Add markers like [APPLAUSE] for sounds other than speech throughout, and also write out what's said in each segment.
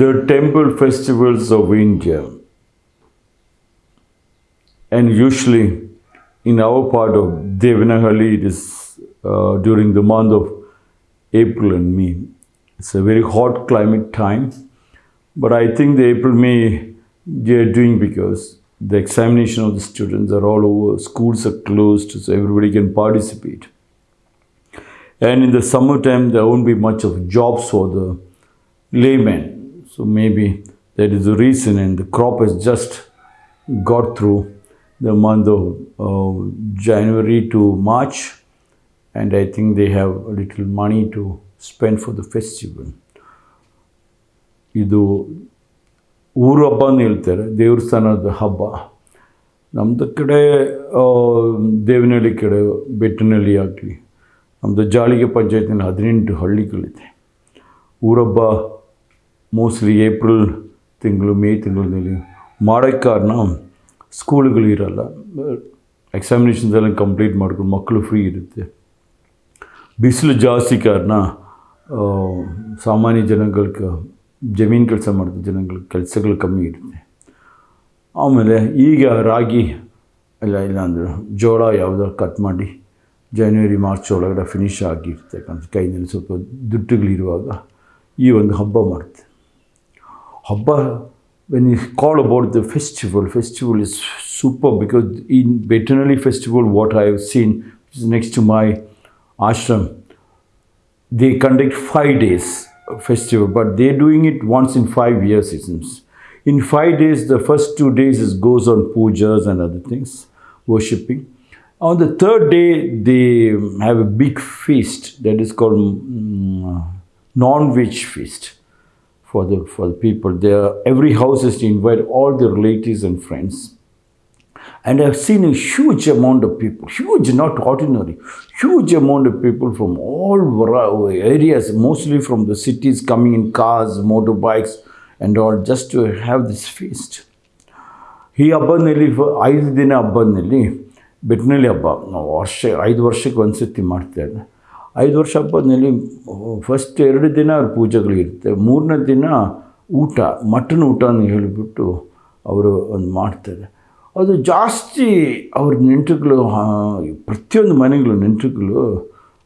the temple festivals of India, and usually in our part of Devanahalli, it is uh, during the month of April and May. It's a very hot climate time, but I think the April May they are doing because the examination of the students are all over, schools are closed, so everybody can participate. And in the summertime, there won't be much of jobs for the laymen. So maybe that is the reason, and the crop has just got through the month of uh, January to March, and I think they have a little money to spend for the festival. ಇದು ಊರು ಅಂತ ಹೇಳ್ತಾರೆ ದೇವಸ್ಥಾನದ ಹಬ್ಬ ನಮ್ಮದು ಕಡೆ ದೇವನಹಳ್ಳಿ ಕಡೆ ಬೆಟ್ಟನಹಳ್ಳಿ ಆಗಲಿ ನಮ್ಮದು ಜಾಳಿಗೆ ಪಂಚಾಯತಿನಲ್ಲಿ ಹದಿನೆಂಟು ಹಳ್ಳಿಗಳಿದೆ ಊರಬ್ಬ ಮೋಸ್ಟ್ಲಿ ಏಪ್ರಿಲ್ ತಿಂಗಳು, ಮೇ ತಿಂಗಳಲ್ಲಿ ಮಾಡೋಕ್ಕೆ ಕಾರಣ ಸ್ಕೂಲ್ಗಳು ಇರಲ್ಲ. ಎಕ್ಸಾಮಿನೇಷನ್ಸ್ ಎಲ್ಲ ಕಂಪ್ಲೀಟ್ ಮಾಡ್ಕೊಂಡು ಮಕ್ಕಳು ಫ್ರೀ ಇರುತ್ತೆ. ಬಿಸಿಲು ಜಾಸ್ತಿ ಕಾರಣ ಸಾಮಾನ್ಯ ಜನಗಳಿಗೆ ಜಮೀನು ಕೆಲಸ ಮಾಡಿದ ಜನಗಳ ಕೆಲಸಗಳು ಕಮ್ಮಿ ಇರುತ್ತೆ. ಆಮೇಲೆ ಈಗ ರಾಗಿ, ಇಲ್ಲ ಇಲ್ಲ ಅಂದ್ರೆ ಜೋಳ ಯಾವುದೋ ಕಟ್ ಮಾಡಿ ಜನವರಿ ಮಾರ್ಚ್ ಒಳಗಡೆ ಫಿನಿಶ್ ಆಗಿರ್ತಕ್ಕಂಥ ಕೈನಲ್ಲಿ ಸ್ವಲ್ಪ ದುಡ್ಡುಗಳಿರುವಾಗ ಈ ಒಂದು ಹಬ್ಬ ಮಾಡುತ್ತೆ When you called about the festival, festival is super because in veterinary festival, what I have seen is next to my ashram, they conduct five days festival, but they're doing it once in five years, it seems. In five days, the first two days is goes on pujas and other things, worshipping. On the third day, they have a big feast that is called mm, um, non-witch feast for the for the people there every house is to invite all the relatives and friends and I've seen a huge amount of people, huge, not ordinary, huge amount of people from all vari- areas, mostly from the cities, coming in cars, motorbikes, and all, just to have this feast. ಈ ಹಬ್ಬದಲ್ಲಿ ಐದು ದಿನ ಹಬ್ಬದಲ್ಲಿ ಬೆಟ್ಟನಳ್ಳಿ ಹಬ್ಬ ನಾವು ವರ್ಷ ಐದು ವರ್ಷಕ್ಕೆ ಒಂದು ಸತಿ ಮಾಡ್ತೇವೆ ಐದು ವರ್ಷ ಹಬ್ಬದಲ್ಲಿ ಫಸ್ಟ್ ಎರಡು ದಿನ ಅವ್ರ ಪೂಜೆಗಳಿರುತ್ತೆ. ಮೂರನೇ ದಿನ ಊಟ, ಮಟನ್ ಊಟ ಅಂತ ಹೇಳಿಬಿಟ್ಟು ಅವರು ಒಂದು ಮಾಡ್ತಾರೆ. ಅದು ಜಾಸ್ತಿ ಅವ್ರ ನೆಂಟರುಗಳು ಪ್ರತಿಯೊಂದು ಮನೆಗಳು ನೆಂಟರುಗಳು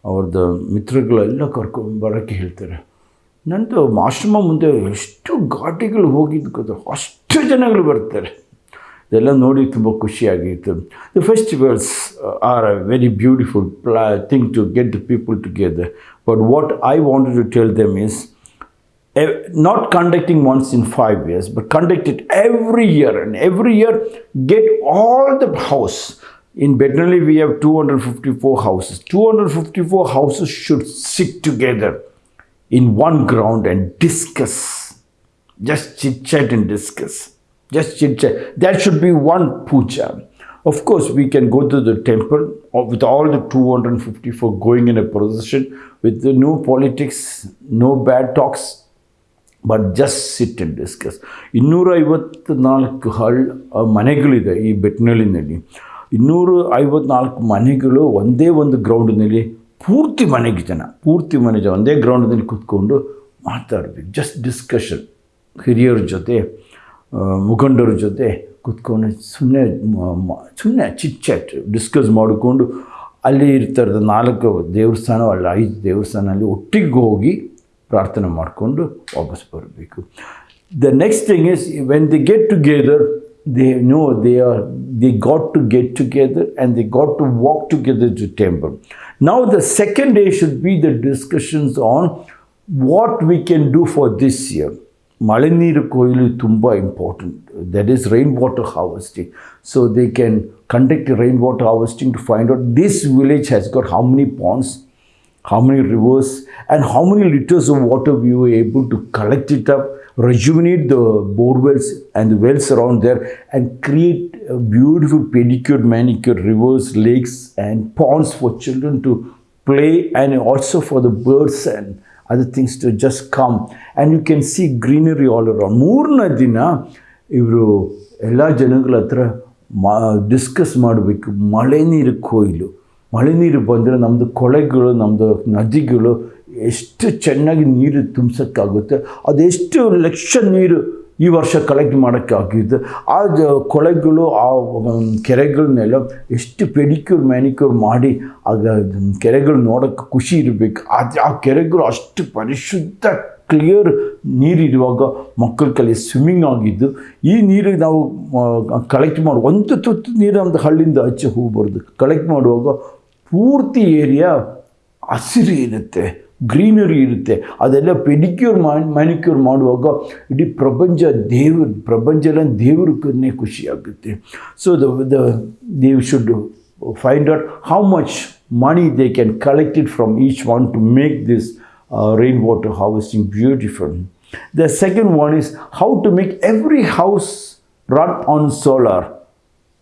ಅವ್ರದ್ದು ಮಿತ್ರಗಳೆಲ್ಲ ಕರ್ಕೊಂಡು ಬರೋಕ್ಕೆ ಹೇಳ್ತಾರೆ. ನಂದು ಆಶ್ರಮ ಮುಂದೆ ಎಷ್ಟು ಘಾಟಿಗಳು ಹೋಗಿದ್ದು ಅಷ್ಟು ಜನಗಳು ಬರ್ತಾರೆ. ಇದೆಲ್ಲ ನೋಡಿ ತುಂಬ ಖುಷಿಯಾಗಿತ್ತು the festivals are a very beautiful ಪ್ಲಾ thing to get the people together but what I wanted to tell them is eh, not conducting once in five years, but conduct it every year. And every year, get all the house. In Bednali, we have 254 houses. 254 houses should sit together in one ground and discuss. Just chit chat and discuss. Just chit chat. That should be one puja. Of course, we can go to the temple with all the 254 going in a procession with new politics, no bad talks, but just sit and discuss ಇನ್ನೂರ ಐವತ್ತ್ನಾಲ್ಕು ಹಳ್ ಮನೆಗಳಿದೆ ಈ ಬೆಟ್ಟನಳ್ಳಿನಲ್ಲಿ ಇನ್ನೂರ ಐವತ್ನಾಲ್ಕು ಮನೆಗಳು ಒಂದೇ ಒಂದು ಗ್ರೌಂಡ್ನಲ್ಲಿ ಪೂರ್ತಿ ಮನೆಗೆ ಜನ ಪೂರ್ತಿ ಮನೆ ಜನ ಒಂದೇ ಗ್ರೌಂಡ್ನಲ್ಲಿ ಕೂತ್ಕೊಂಡು ಮಾತಾಡಬೇಕು ಜಸ್ಟ್ ಡಿಸ್ಕಷನ್ ಹಿರಿಯರ ಜೊತೆ ಮುಖಂಡರ ಜೊತೆ ಕೂತ್ಕೊಂಡು ಸುಮ್ಮನೆ ಸುಮ್ಮನೆ ಚಿಟ್ ಚಾಟ್ ಡಿಸ್ಕಸ್ ಮಾಡಿಕೊಂಡು ಅಲ್ಲಿ ಇರ್ತಾರದ ನಾಲ್ಕು ದೇವಸ್ಥಾನ, ಅಲ್ಲ ಐದು ದೇವಸ್ಥಾನ ಅಲ್ಲಿ ಒಟ್ಟಿಗೆ ಹೋಗಿ ಪ್ರಾರ್ಥನೆ ಮಾಡಿಕೊಂಡು ವಾಪಸ್ ಬರಬೇಕು. The next thing is when the get together they know they are the got to get together and the got to walk together to temple ನಾವು the second day should be the discussions on what we can do for this year Malinir Koil is tumba important. That is rainwater harvesting. So they can conduct rainwater harvesting to find out this village has got how many ponds, how many rivers and how many liters of water we were able to collect it up, rejuvenate the bore wells and the wells around there and create beautiful pedicured, manicured rivers, lakes and ponds for children to play and also for the birds and other things to just come. And you can see greenery all around. ಮೂರನೇ ದಿನ ಇವರು ಎಲ್ಲ ಜನಗಳ ಹತ್ರ ಮಾ discuss ಮಾಡಬೇಕು ಮಳೆ ನೀರು ಕೊಯ್ಲು ಮಳೆ ನೀರು ಬಂದರೆ ನಮ್ಮದು ಕೊಳೆಗಳು ನಮ್ಮದು ನದಿಗಳು ಎಷ್ಟು ಚೆನ್ನಾಗಿ ನೀರು ತುಂಬಿಸೋಕ್ಕಾಗುತ್ತೆ ಅದೆಷ್ಟು ಲಕ್ಷ ನೀರು ಈ ವರ್ಷ ಕಲೆಕ್ಟ್ ಮಾಡೋಕ್ಕಾಗಿದ್ದು ಆ ಕೊಳೆಗಳು, ಆ ಕೆರೆಗಳನ್ನೆಲ್ಲ ಎಷ್ಟು ಪೆಡಿಕ್ಯೂರ್, ಮ್ಯಾನಿಕ್ಯೂರ್ ಮಾಡಿ ಆಗ ಕೆರೆಗಳು ನೋಡೋಕ್ಕೆ ಖುಷಿ ಇರಬೇಕು. ಆದರೆ ಆ ಕೆರೆಗಳು ಅಷ್ಟು ಪರಿಶುದ್ಧ ಕ್ಲಿಯರ್ ನೀರಿರುವಾಗ ಮಕ್ಕಳ ಕಲೆ ಸ್ವಿಮ್ಮಿಂಗ್ ಆಗಿದ್ದು, ಈ ನೀರು ನಾವು ಕಲೆಕ್ಟ್ ಮಾಡಿ, ಒಂದು ತುತ್ತು ನೀರು ನಮ್ಮದು ಹಳ್ಳಿಯಿಂದ ಹಚ್ಚಿ ಹೋಗ್ಬಾರ್ದು. ಕಲೆಕ್ಟ್ ಮಾಡುವಾಗ ಪೂರ್ತಿ ಏರಿಯಾ ಹಸಿರು ಇರುತ್ತೆ. ಗ್ರೀನರಿ ಇರುತ್ತೆ ಅದೆಲ್ಲ ಪೆಡಿಕ್ಯೂರ್ ಮ್ಯಾನಿಕ್ಯೂರ್ ಮಾಡುವಾಗ ಇಡೀ ಪ್ರಪಂಚ ದೇವ್ರ ಪ್ರಪಂಚ ಎಲ್ಲ ದೇವ್ರಕ್ಕನ್ನೇ ಖುಷಿ ಆಗುತ್ತೆ so the the Dev should find out how much money they can collect it from each one to make this rain water harvesting beautiful. The second one is how to make every house run on solar,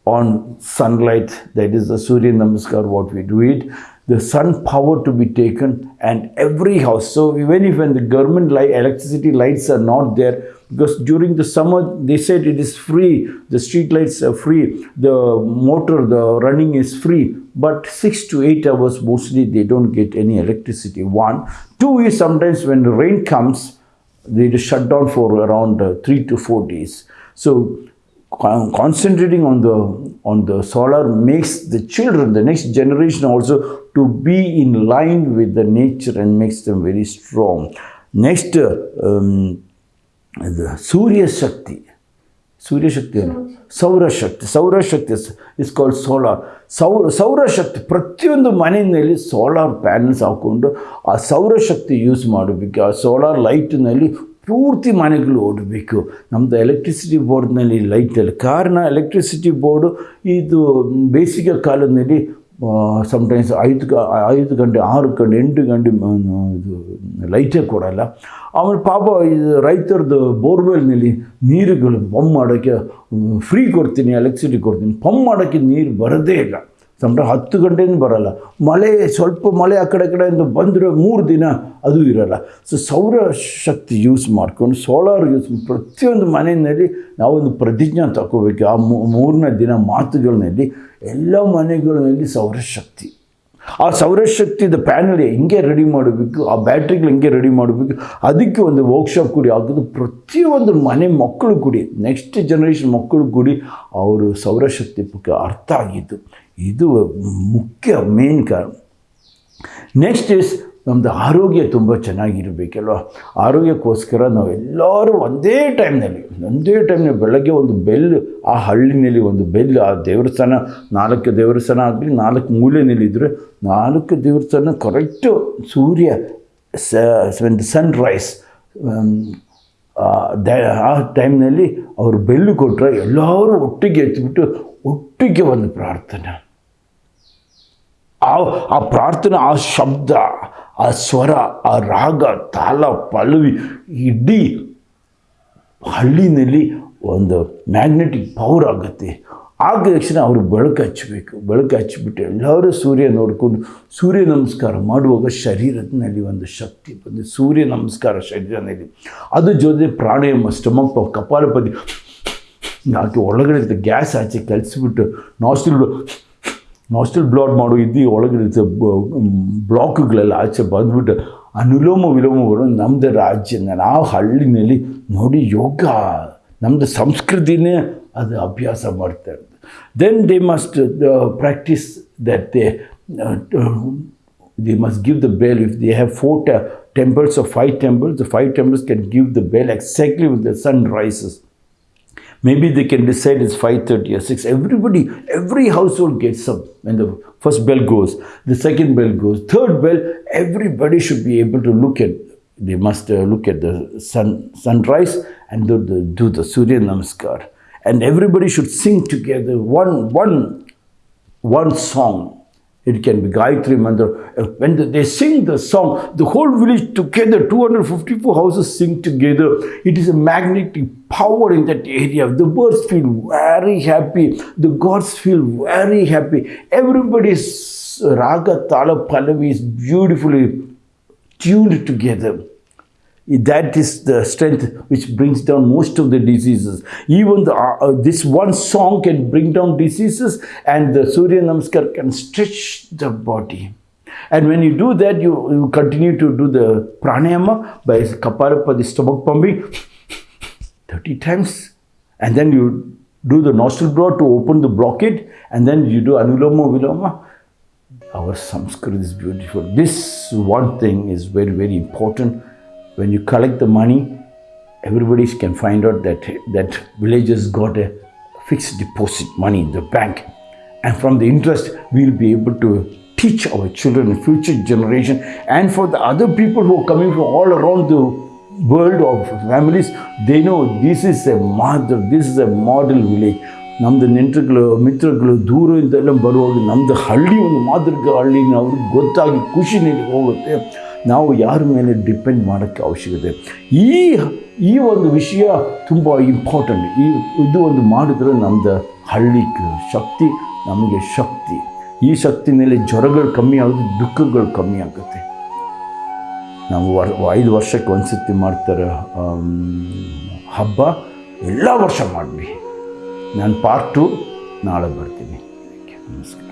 on sunlight. That is the Surya Namaskar, what we do it. the sun power to be taken and every house. So even if when the government light, electricity lights are not there, because during the summer they said it is free, the street lights are free, the motor, the running is free, but six to eight hours mostly they don't get any electricity. One, two is sometimes when the rain comes, they just shut down for around uh, three to four days. So concentrating on the on the solar makes the children, the next generation also, to be in line with the nature and makes them very strong. Next, um, the Surya Shakti. ಸೂರ್ಯಶಕ್ತಿ ಏನು ಸೌರಶಕ್ತಿ ಸೌರಶಕ್ತಿ is called solar ಸೌರ ಸೌರಶಕ್ತಿ ಪ್ರತಿಯೊಂದು ಮನೆಯಲ್ಲಿ solar panels ಹಾಕ್ಕೊಂಡು ಆ ಸೌರ ಶಕ್ತಿ ಯೂಸ್ ಮಾಡಬೇಕು. ಆ ಸೋಲಾರ್ ಲೈಟ್ನಲ್ಲಿ ಪೂರ್ತಿ ಮನೆಗಳು ಓಡಬೇಕು. ನಮ್ಮದು ಎಲೆಕ್ಟ್ರಿಸಿಟಿ ಬೋರ್ಡ್ನಲ್ಲಿ ಲೈಟಲ್ಲಿ ಕಾರಣ ಎಲೆಕ್ಟ್ರಿಸಿಟಿ ಬೋರ್ಡು ಇದು ಬೇಸಿಗೆ ಕಾಲದಲ್ಲಿ ಸಮ್ಟೈಮ್ಸ್ ಐದು ಐದು ಗಂಟೆ, ಆರು ಗಂಟೆ, ಎಂಟು ಗಂಟೆ ಇದು ಲೈಟೇ ಕೊಡಲ್ಲ. ಆಮೇಲೆ ಪಾಪ ಇದು ರೈತರದ್ದು ಬೋರ್ವೆಲ್ನಲ್ಲಿ ನೀರುಗಳು ಪಂಪ್ ಮಾಡೋಕ್ಕೆ ಫ್ರೀ ಕೊಡ್ತೀನಿ ಎಲೆಕ್ಟ್ರಿಸಿಟಿ ಕೊಡ್ತೀನಿ, ಪಂಪ್ ಮಾಡೋಕ್ಕೆ ನೀರು ಬರೋದೇ ಇಲ್ಲ. ಸಮ್ಟೈಮ್ ಹತ್ತು ಗಂಟೆಯಿಂದ ಬರಲ್ಲ. ಮಳೆ, ಸ್ವಲ್ಪ ಮಳೆ ಆ ಕಡೆ ಕಡೆಯಿಂದ ಬಂದರೆ ಮೂರು ದಿನ ಅದು ಇರಲ್ಲ. ಸೊ ಸೌರ ಶಕ್ತಿ ಯೂಸ್ ಮಾಡ್ಕೊಂಡು ಸೋಲಾರ್ ಯೂಸ್ ಪ್ರತಿಯೊಂದು ಮನೆಯಲ್ಲಿ ನಾವೊಂದು ಪ್ರತಿಜ್ಞೆ ತಗೋಬೇಕು. ಆ ಮೂರನೇ ದಿನ ಮಾತುಗಳಲ್ಲಿ ಎಲ್ಲ ಮನೆಗಳಲ್ಲಿ ಸೌರಶಕ್ತಿ ಆ ಸೌರಶಕ್ತಿದ ಪ್ಯಾನಲ್ ಹೆಂಗೆ ರೆಡಿ ಮಾಡಬೇಕು? ಆ ಬ್ಯಾಟ್ರಿಗಳು ಹೆಂಗೆ ರೆಡಿ ಮಾಡಬೇಕು? ಅದಕ್ಕೆ ಒಂದು ವರ್ಕ್ಶಾಪ್ ಕೂಡಿ ಆಗೋದು ಪ್ರತಿಯೊಂದು ಮನೆ ಮಕ್ಕಳು ಕೂಡಿ ನೆಕ್ಸ್ಟ್ ಜನ್ರೇಷನ್ ಮಕ್ಕಳು ಕೂಡಿ ಅವರು ಸೌರಶಕ್ತಿ ಬಗ್ಗೆ ಅರ್ಥ ಆಗಿದ್ದು. ಇದು ಮುಖ್ಯ ಮೇನ್ ಕಾರಣ. ನೆಕ್ಸ್ಟ್ ಇಸ್ ನಮ್ಮದು ಆರೋಗ್ಯ ತುಂಬ ಚೆನ್ನಾಗಿರಬೇಕಲ್ವ? ಆರೋಗ್ಯಕ್ಕೋಸ್ಕರ ನಾವು ಎಲ್ಲರೂ ಒಂದೇ ಟೈಮ್ನಲ್ಲಿ ಒಂದೇ ಟೈಮ್ನಲ್ಲಿ ಬೆಳಗ್ಗೆ ಒಂದು ಬೆಲ್, ಆ ಹಳ್ಳಿನಲ್ಲಿ ಒಂದು ಬೆಲ್, ಆ ದೇವಸ್ಥಾನ, ನಾಲ್ಕು ದೇವಸ್ಥಾನ ಆಗಲಿ, ನಾಲ್ಕು ಮೂಲೆಯಲ್ಲಿದ್ದರೆ ನಾಲ್ಕು ದೇವಸ್ಥಾನ ಕರೆಕ್ಟು ಸೂರ್ಯ ಸನ್ ರೈಸ್ ಆ ಟೈಮ್ನಲ್ಲಿ ಅವರು ಬೆಲ್ಲು ಕೊಟ್ಟರೆ ಎಲ್ಲರೂ ಒಟ್ಟಿಗೆ ಎತ್ತಿಬಿಟ್ಟು ಒಟ್ಟಿಗೆ ಒಂದು ಪ್ರಾರ್ಥನೆ. ಆ ಆ ಪ್ರಾರ್ಥನೆ, ಆ ಶಬ್ದ, ಆ ಸ್ವರ, ಆ ರಾಗ ತಾಳ ಪಲ್ಲವಿ ಇಡೀ ಹಳ್ಳಿನಲ್ಲಿ ಒಂದು ಮ್ಯಾಗ್ನೆಟಿಕ್ ಪವರ್ ಆಗುತ್ತೆ. ಆಗ ತಕ್ಷಣ ಅವರು ಬೆಳಕು ಹಚ್ಚಬೇಕು. ಬೆಳಕು ಹಚ್ಚಿಬಿಟ್ಟು ಎಲ್ಲರೂ ಸೂರ್ಯ ನೋಡಿಕೊಂಡು ಸೂರ್ಯ ನಮಸ್ಕಾರ ಮಾಡುವಾಗ ಶರೀರದಲ್ಲಿ ಒಂದು ಶಕ್ತಿ ಬಂದು ಸೂರ್ಯ ನಮಸ್ಕಾರ ಶರೀರದಲ್ಲಿ. ಅದ್ರ ಜೊತೆ ಪ್ರಾಣಾಯಾಮ ಸ್ಟಮಕ್ ಕಪಾಲಪತಿ ಹಾಕಿ ಒಳಗಡೆ ಗ್ಯಾಸ್ ಆಚೆ ಕಲಿಸ್ಬಿಟ್ಟು ನಾಸ್ಟಿಲ್ ನಾಸ್ಟಲ್ ಬ್ಲಾಕ್ ಮಾಡೋ ಇದ್ದು ಒಳಗಿರುತ್ತೆ ಬ್ಲಾಕ್ಗಳೆಲ್ಲ ಆಚೆ ಬಂದುಬಿಟ್ಟು ಅನುಲೋಮ ವಿಲೋಮ ಬರೋ ನಮ್ಮದೇ ರಾಜ್ಯ ನಾ ಹಳ್ಳಿನಲ್ಲಿ ನೋಡಿ ಯೋಗ ನಮ್ಮದು ಸಂಸ್ಕೃತಿನೇ ಅದು ಅಭ್ಯಾಸ ಮಾಡ್ತಾ ಇರ್ತದೆ then they must practise that they must give the bail if they have four temples of five temples five temples can give the bail exactly with the sun rises maybe they can decide it's 5.30 or 6 everybody every household gets up when the first bell goes the second bell goes third bell everybody should be able to look at they must uh, look at the sun sunrise and do the, do the surya namaskar. And everybody should sing together one one one song it can be Gayatri Mantra. When they sing the song, the whole village together, 254 houses sing together. It is a magnetic power in that area. The birds feel very happy. The gods feel very happy. Everybody's raga, tala, pallavi is beautifully tuned together. That is the strength which brings down most of the diseases. Even the, uh, uh, this one song can bring down diseases, and the Surya Namaskar can stretch the body. And when you do that, you, you continue to do the pranayama by Kapalapati stomach pumping [LAUGHS] 30 times. And then you do the nostril blow to open the blockade. And then you do Anuloma Viloma. Our Sanskrit is beautiful. This one thing is very, very important. When you collect the money, everybody can find out that that village has got a fixed deposit money in the bank. And from the interest, we'll be able to teach our children, future generation, and for the other people who are coming from all around the world of families, they know this is a mother, this is a model village. ನಮ್ಮದು ನೆಂಟರುಗಳು ಮಿತ್ರಗಳು ದೂರದಿಂದೆಲ್ಲ ಬರುವಾಗ ನಮ್ಮದು ಹಳ್ಳಿ ಒಂದು ಮಾದರಿಕ ಹಳ್ಳಿ ಅವ್ರಿಗೆ ಗೊತ್ತಾಗಿ ಖುಷಿನಲ್ಲಿ ಹೋಗುತ್ತೆ ನಾವು ಯಾರ ಮೇಲೆ ಡಿಪೆಂಡ್ ಮಾಡೋಕ್ಕೆ ಅವಶ್ಯಕತೆ? ಈ ಈ ಒಂದು ವಿಷಯ ತುಂಬ ಇಂಪಾರ್ಟೆಂಟ್ ಈ, ಇದು ಒಂದು ಮಾಡಿದ್ರೆ ನಮ್ಮದು ಹಳ್ಳಿ ಶಕ್ತಿ, ನಮಗೆ ಶಕ್ತಿ. ಈ ಶಕ್ತಿ ಮೇಲೆ ಜ್ವರಗಳು ಕಮ್ಮಿ ಆಗುತ್ತೆ, ದುಃಖಗಳು ಕಮ್ಮಿ ಆಗುತ್ತೆ. ನಾವು ವರ್, ಐದು ವರ್ಷಕ್ಕೆ ಒಂದು ಸತಿ ಮಾಡ್ತಾರೆ ಹಬ್ಬ, ಎಲ್ಲ ವರ್ಷ ಮಾಡಲಿ. ನಾನು ಪಾರ್ಟ್ ಟು ನಾಳೆ ಬರ್ತೀನಿ. ನಮಸ್ಕಾರ.